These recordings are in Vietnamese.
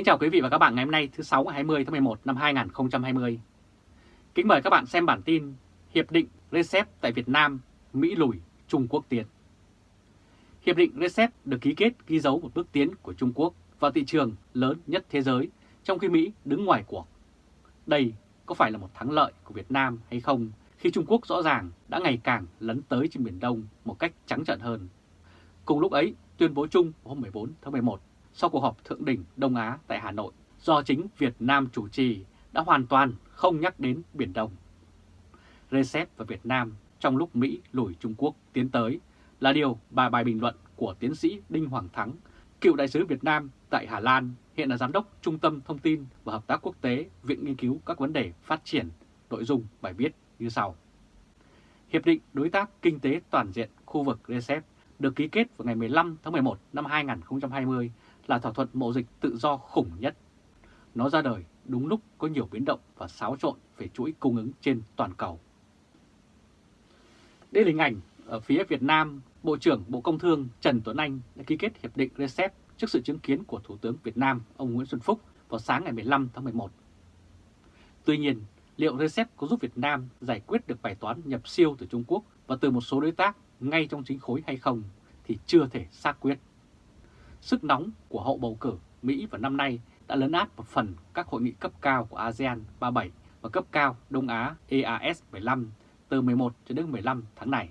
Kính chào quý vị và các bạn ngày hôm nay thứ 6 ngày 20 tháng 11 năm 2020. Kính mời các bạn xem bản tin Hiệp định RCEP tại Việt Nam, Mỹ lùi, Trung Quốc tiến. Hiệp định RCEP được ký kết ghi dấu một bước tiến của Trung Quốc vào thị trường lớn nhất thế giới, trong khi Mỹ đứng ngoài cuộc. Đây có phải là một thắng lợi của Việt Nam hay không khi Trung Quốc rõ ràng đã ngày càng lấn tới trên Biển Đông một cách trắng trợn hơn. Cùng lúc ấy, tuyên bố chung hôm 14 tháng 11 sau cuộc họp thượng đỉnh Đông Á tại Hà Nội do chính Việt Nam chủ trì đã hoàn toàn không nhắc đến Biển Đông. Reset và Việt Nam trong lúc Mỹ lùi Trung Quốc tiến tới là điều bài bài bình luận của tiến sĩ Đinh Hoàng Thắng, cựu đại sứ Việt Nam tại Hà Lan, hiện là Giám đốc Trung tâm Thông tin và Hợp tác Quốc tế Viện Nghiên cứu các vấn đề phát triển, nội dung bài viết như sau. Hiệp định Đối tác Kinh tế Toàn diện khu vực RCEP được ký kết vào ngày 15 tháng 11 năm 2020 là thỏa thuận mậu dịch tự do khủng nhất. Nó ra đời đúng lúc có nhiều biến động và xáo trộn về chuỗi cung ứng trên toàn cầu. Đây là hình ảnh ở phía Việt Nam, Bộ trưởng Bộ Công Thương Trần Tuấn Anh đã ký kết hiệp định RCEP trước sự chứng kiến của Thủ tướng Việt Nam ông Nguyễn Xuân Phúc vào sáng ngày 15 tháng 11. Tuy nhiên, liệu RCEP có giúp Việt Nam giải quyết được bài toán nhập siêu từ Trung Quốc và từ một số đối tác ngay trong chính khối hay không thì chưa thể xác quyết. Sức nóng của hậu bầu cử Mỹ vào năm nay đã lấn át một phần các hội nghị cấp cao của ASEAN 37 và cấp cao Đông Á EAS 15 từ 11 cho đến 15 tháng này.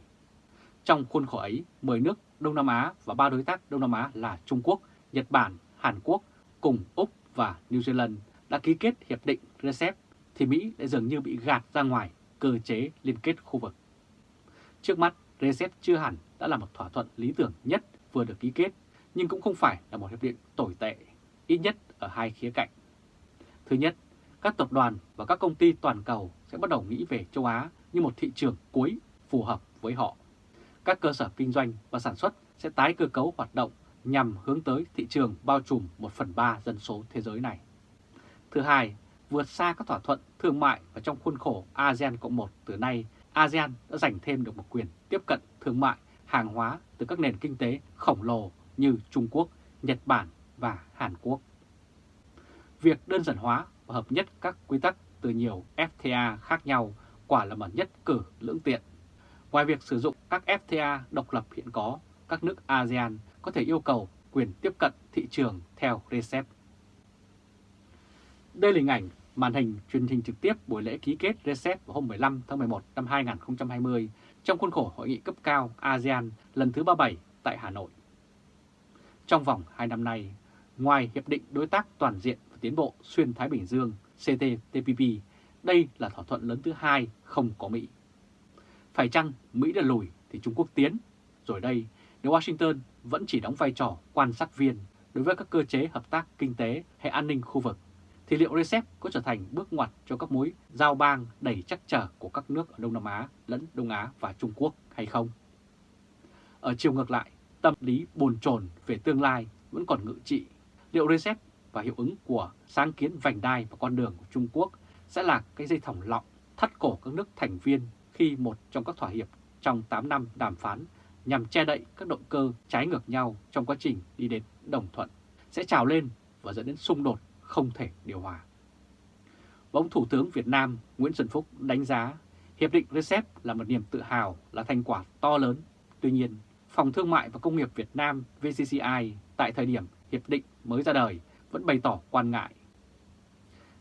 Trong khuôn khổ ấy, 10 nước Đông Nam Á và ba đối tác Đông Nam Á là Trung Quốc, Nhật Bản, Hàn Quốc cùng Úc và New Zealand đã ký kết hiệp định RCEP thì Mỹ lại dường như bị gạt ra ngoài cơ chế liên kết khu vực. Trước mắt, RCEP chưa hẳn đã là một thỏa thuận lý tưởng nhất vừa được ký kết nhưng cũng không phải là một hiệp định tồi tệ, ít nhất ở hai khía cạnh. Thứ nhất, các tập đoàn và các công ty toàn cầu sẽ bắt đầu nghĩ về châu Á như một thị trường cuối phù hợp với họ. Các cơ sở kinh doanh và sản xuất sẽ tái cơ cấu hoạt động nhằm hướng tới thị trường bao trùm 1 phần 3 dân số thế giới này. Thứ hai, vượt xa các thỏa thuận thương mại và trong khuôn khổ ASEAN Cộng 1 từ nay, ASEAN đã giành thêm được một quyền tiếp cận thương mại hàng hóa từ các nền kinh tế khổng lồ như Trung Quốc, Nhật Bản và Hàn Quốc. Việc đơn giản hóa và hợp nhất các quy tắc từ nhiều FTA khác nhau quả là một nhất cử lưỡng tiện. Ngoài việc sử dụng các FTA độc lập hiện có, các nước ASEAN có thể yêu cầu quyền tiếp cận thị trường theo RCEP. Đây là hình ảnh màn hình truyền hình trực tiếp buổi lễ ký kết RCEP vào hôm 15 tháng 11 năm 2020 trong khuôn khổ hội nghị cấp cao ASEAN lần thứ 37 tại Hà Nội. Trong vòng 2 năm nay, ngoài Hiệp định Đối tác Toàn diện và Tiến bộ Xuyên Thái Bình Dương CTTPP, đây là thỏa thuận lớn thứ hai không có Mỹ. Phải chăng Mỹ đã lùi thì Trung Quốc tiến? Rồi đây, nếu Washington vẫn chỉ đóng vai trò quan sát viên đối với các cơ chế hợp tác kinh tế hay an ninh khu vực, thì liệu RCEP có trở thành bước ngoặt cho các mối giao bang đầy chắc trở của các nước ở Đông Nam Á lẫn Đông Á và Trung Quốc hay không? Ở chiều ngược lại, tâm lý bồn chồn về tương lai vẫn còn ngự trị. Liệu RCEP và hiệu ứng của sáng kiến vành đai và con đường của Trung Quốc sẽ là cái dây thòng lọng thắt cổ các nước thành viên khi một trong các thỏa hiệp trong 8 năm đàm phán nhằm che đậy các động cơ trái ngược nhau trong quá trình đi đến đồng thuận sẽ trào lên và dẫn đến xung đột không thể điều hòa. Và ông Thủ tướng Việt Nam Nguyễn Xuân Phúc đánh giá Hiệp định RCEP là một niềm tự hào, là thành quả to lớn. Tuy nhiên, Phòng Thương mại và Công nghiệp Việt Nam VCCI tại thời điểm hiệp định mới ra đời vẫn bày tỏ quan ngại.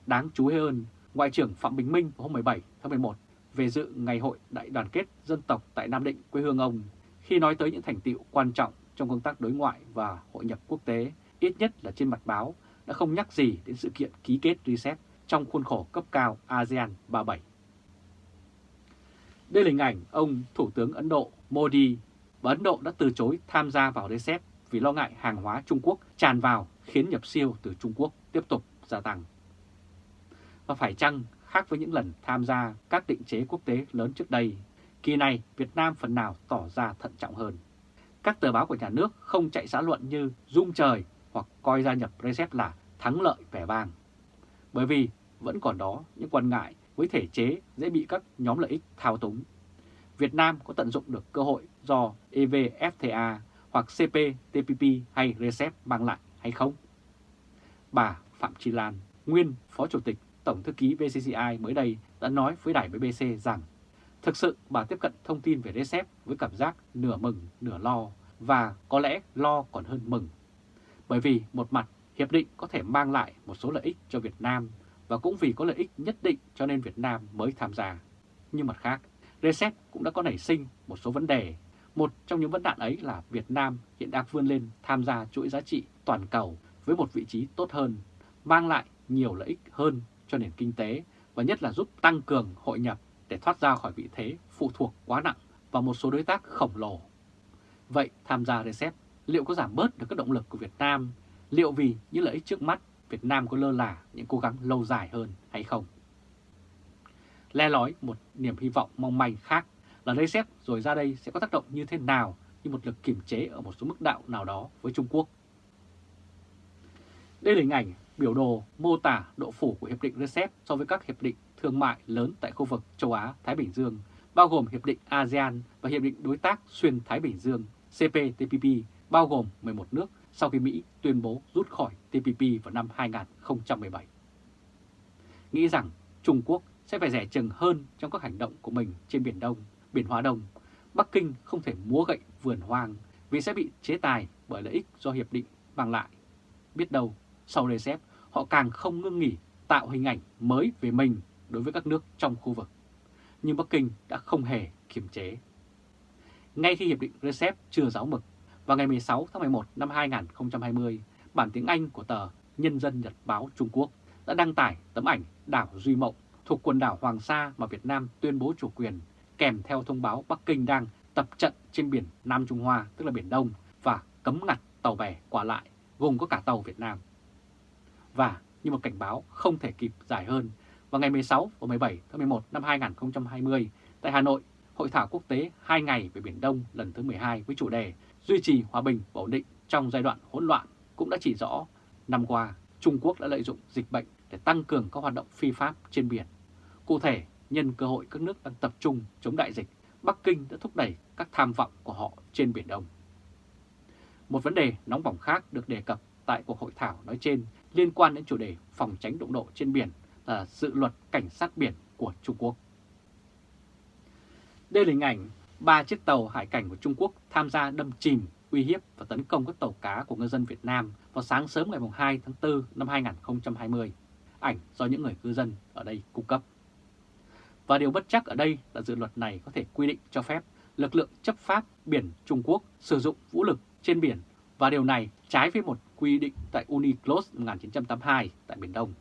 Đáng chú ý hơn, Ngoại trưởng Phạm Bình Minh hôm 17 tháng 11 về dự Ngày hội Đại đoàn kết dân tộc tại Nam Định, quê hương ông, khi nói tới những thành tiệu quan trọng trong công tác đối ngoại và hội nhập quốc tế, ít nhất là trên mặt báo, đã không nhắc gì đến sự kiện ký kết RCEP trong khuôn khổ cấp cao ASEAN 37. Đây là hình ảnh ông Thủ tướng Ấn Độ Modi và Ấn Độ đã từ chối tham gia vào RCEP vì lo ngại hàng hóa Trung Quốc tràn vào khiến nhập siêu từ Trung Quốc tiếp tục gia tăng. Và phải chăng khác với những lần tham gia các định chế quốc tế lớn trước đây, kỳ này Việt Nam phần nào tỏ ra thận trọng hơn. Các tờ báo của nhà nước không chạy xã luận như Dung Trời hoặc coi gia nhập RCEP là thắng lợi vẻ vang. Bởi vì vẫn còn đó những quan ngại với thể chế dễ bị các nhóm lợi ích thao túng. Việt Nam có tận dụng được cơ hội do EVFTA hoặc CPTPP hay RCEP mang lại hay không? Bà Phạm Chi Lan, nguyên Phó Chủ tịch Tổng Thư ký VCCI mới đây đã nói với đài BBC rằng thực sự bà tiếp cận thông tin về RCEP với cảm giác nửa mừng nửa lo và có lẽ lo còn hơn mừng. Bởi vì một mặt hiệp định có thể mang lại một số lợi ích cho Việt Nam và cũng vì có lợi ích nhất định cho nên Việt Nam mới tham gia. Nhưng mặt khác, RCEP cũng đã có nảy sinh một số vấn đề. Một trong những vấn nạn ấy là Việt Nam hiện đang vươn lên tham gia chuỗi giá trị toàn cầu với một vị trí tốt hơn, mang lại nhiều lợi ích hơn cho nền kinh tế và nhất là giúp tăng cường hội nhập để thoát ra khỏi vị thế phụ thuộc quá nặng vào một số đối tác khổng lồ. Vậy tham gia RCEP liệu có giảm bớt được các động lực của Việt Nam? Liệu vì những lợi ích trước mắt Việt Nam có lơ là những cố gắng lâu dài hơn hay không? Le lói một niềm hy vọng mong manh khác là RCEP rồi ra đây sẽ có tác động như thế nào như một lực kiểm chế ở một số mức đạo nào đó với Trung Quốc. Đây là hình ảnh biểu đồ mô tả độ phủ của Hiệp định RCEP so với các hiệp định thương mại lớn tại khu vực châu Á-Thái Bình Dương, bao gồm Hiệp định ASEAN và Hiệp định Đối tác Xuyên Thái Bình Dương CPTPP, bao gồm 11 nước sau khi Mỹ tuyên bố rút khỏi TPP vào năm 2017. Nghĩ rằng Trung Quốc sẽ phải rẻ chừng hơn trong các hành động của mình trên Biển Đông, Biển Hoa Đông, Bắc Kinh không thể múa gậy vườn hoang vì sẽ bị chế tài bởi lợi ích do hiệp định mang lại. Biết đâu, sau RCEP, họ càng không ngưng nghỉ tạo hình ảnh mới về mình đối với các nước trong khu vực. Nhưng Bắc Kinh đã không hề kiềm chế. Ngay khi Hiệp định RCEP chưa giáo mực, vào ngày 16 tháng 11 năm 2020, bản tiếng Anh của tờ Nhân dân Nhật báo Trung Quốc đã đăng tải tấm ảnh đảo Duy Mộng thuộc quần đảo Hoàng Sa mà Việt Nam tuyên bố chủ quyền, kèm theo thông báo Bắc Kinh đang tập trận trên biển Nam Trung Hoa, tức là Biển Đông, và cấm ngặt tàu bè qua lại, gồm có cả tàu Việt Nam. Và như một cảnh báo không thể kịp dài hơn, vào ngày 16 và 17 tháng 11 năm 2020, tại Hà Nội, Hội thảo quốc tế 2 ngày về Biển Đông lần thứ 12 với chủ đề Duy trì hòa bình và ổn định trong giai đoạn hỗn loạn cũng đã chỉ rõ năm qua Trung Quốc đã lợi dụng dịch bệnh để tăng cường các hoạt động phi pháp trên biển. Cụ thể, nhân cơ hội các nước đang tập trung chống đại dịch, Bắc Kinh đã thúc đẩy các tham vọng của họ trên Biển Đông. Một vấn đề nóng bỏng khác được đề cập tại cuộc hội thảo nói trên liên quan đến chủ đề phòng tránh đụng độ trên biển là dự luật cảnh sát biển của Trung Quốc. Đây là hình ảnh ba chiếc tàu hải cảnh của Trung Quốc tham gia đâm chìm, uy hiếp và tấn công các tàu cá của ngư dân Việt Nam vào sáng sớm ngày 2 tháng 4 năm 2020. Ảnh do những người cư dân ở đây cung cấp. Và điều bất chắc ở đây là dự luật này có thể quy định cho phép lực lượng chấp pháp biển Trung Quốc sử dụng vũ lực trên biển và điều này trái với một quy định tại UNICLOS 1982 tại Biển Đông.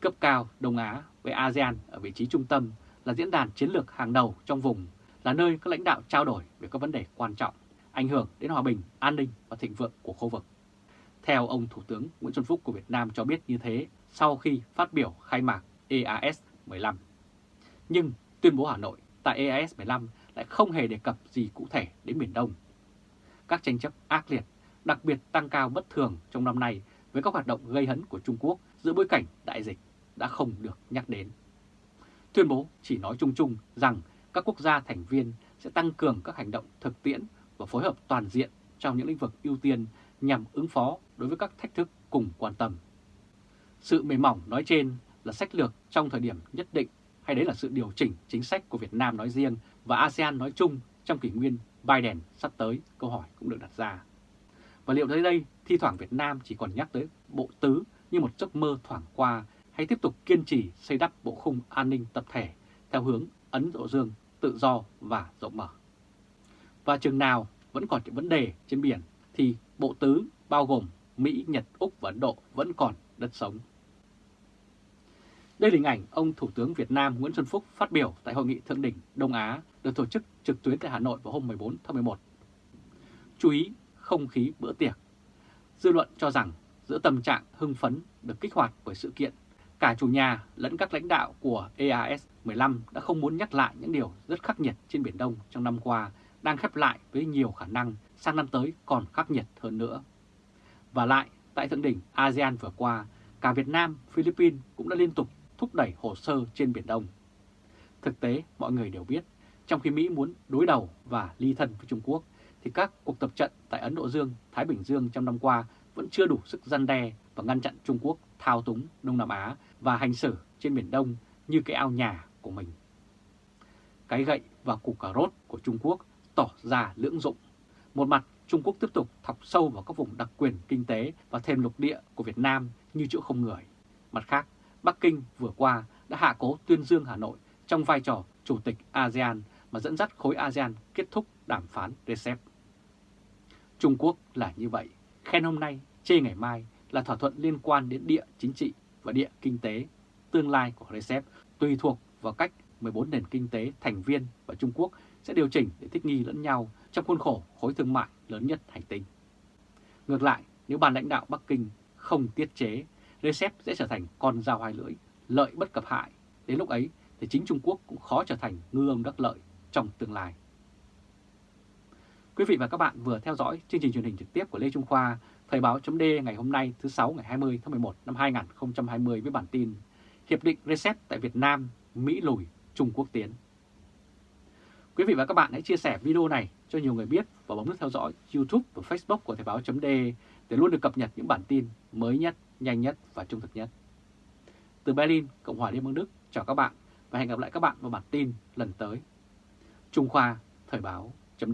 Cấp cao Đông Á với ASEAN ở vị trí trung tâm là diễn đàn chiến lược hàng đầu trong vùng, là nơi các lãnh đạo trao đổi về các vấn đề quan trọng, ảnh hưởng đến hòa bình, an ninh và thịnh vượng của khu vực. Theo ông Thủ tướng Nguyễn Xuân Phúc của Việt Nam cho biết như thế sau khi phát biểu khai mạc EAS 15. Nhưng tuyên bố Hà Nội tại EAS 15 lại không hề đề cập gì cụ thể đến Biển Đông. Các tranh chấp ác liệt, đặc biệt tăng cao bất thường trong năm nay với các hoạt động gây hấn của Trung Quốc giữa bối cảnh đại dịch đã không được nhắc đến. Tuyên bố chỉ nói chung chung rằng các quốc gia thành viên sẽ tăng cường các hành động thực tiễn và phối hợp toàn diện trong những lĩnh vực ưu tiên nhằm ứng phó đối với các thách thức cùng quan tâm. Sự mềm mỏng nói trên là sách lược trong thời điểm nhất định hay đấy là sự điều chỉnh chính sách của Việt Nam nói riêng và ASEAN nói chung trong kỷ nguyên Biden sắp tới, câu hỏi cũng được đặt ra. Và liệu tới đây thi thoảng Việt Nam chỉ còn nhắc tới bộ tứ như một giấc mơ thoảng qua hay tiếp tục kiên trì xây đắp bộ khung an ninh tập thể theo hướng Ấn Độ Dương tự do và rộng mở. Và chừng nào vẫn còn những vấn đề trên biển thì bộ tứ bao gồm Mỹ, Nhật, Úc và Ấn Độ vẫn còn đất sống. Đây là hình ảnh ông Thủ tướng Việt Nam Nguyễn Xuân Phúc phát biểu tại Hội nghị Thượng đỉnh Đông Á được tổ chức trực tuyến tại Hà Nội vào hôm 14 tháng 11. Chú ý không khí bữa tiệc. Dư luận cho rằng giữa tâm trạng hưng phấn được kích hoạt bởi sự kiện, cả chủ nhà lẫn các lãnh đạo của EAS 15 đã không muốn nhắc lại những điều rất khắc nghiệt trên Biển Đông trong năm qua đang khép lại với nhiều khả năng sang năm tới còn khắc nghiệt hơn nữa. Và lại, tại thượng đỉnh ASEAN vừa qua, cả Việt Nam, Philippines cũng đã liên tục thúc đẩy hồ sơ trên Biển Đông. Thực tế, mọi người đều biết, trong khi Mỹ muốn đối đầu và ly thân với Trung Quốc, thì các cuộc tập trận tại Ấn Độ Dương, Thái Bình Dương trong năm qua vẫn chưa đủ sức gian đe và ngăn chặn Trung Quốc thao túng Đông Nam Á và hành xử trên Biển Đông như cái ao nhà của mình. Cái gậy và củ cà rốt của Trung Quốc tỏ ra lưỡng dụng. Một mặt, Trung Quốc tiếp tục thọc sâu vào các vùng đặc quyền kinh tế và thêm lục địa của Việt Nam như chỗ không người. Mặt khác, Bắc Kinh vừa qua đã hạ cố tuyên dương Hà Nội trong vai trò Chủ tịch ASEAN mà dẫn dắt khối ASEAN kết thúc đàm phán RCEP. Trung Quốc là như vậy, khen hôm nay, chê ngày mai là thỏa thuận liên quan đến địa chính trị và địa kinh tế, tương lai của RCEP tùy thuộc vào cách 14 nền kinh tế thành viên và Trung Quốc sẽ điều chỉnh để thích nghi lẫn nhau trong khuôn khổ khối thương mại lớn nhất hành tinh. Ngược lại, nếu ban lãnh đạo Bắc Kinh không tiết chế, RCEP sẽ trở thành con dao hai lưỡi, lợi bất cập hại. Đến lúc ấy thì chính Trung Quốc cũng khó trở thành ngư ông đắc lợi trong tương lai. Quý vị và các bạn vừa theo dõi chương trình truyền hình trực tiếp của Lê Trung Khoa, Thời báo chấm ngày hôm nay thứ 6 ngày 20 tháng 11 năm 2020 với bản tin Hiệp định RCEP tại Việt Nam, Mỹ lùi, Trung Quốc tiến. Quý vị và các bạn hãy chia sẻ video này cho nhiều người biết và bấm nút theo dõi YouTube và Facebook của Thời báo chấm để luôn được cập nhật những bản tin mới nhất, nhanh nhất và trung thực nhất. Từ Berlin, Cộng hòa Liên bang Đức, chào các bạn và hẹn gặp lại các bạn vào bản tin lần tới. Trung Khoa, Thời báo chấm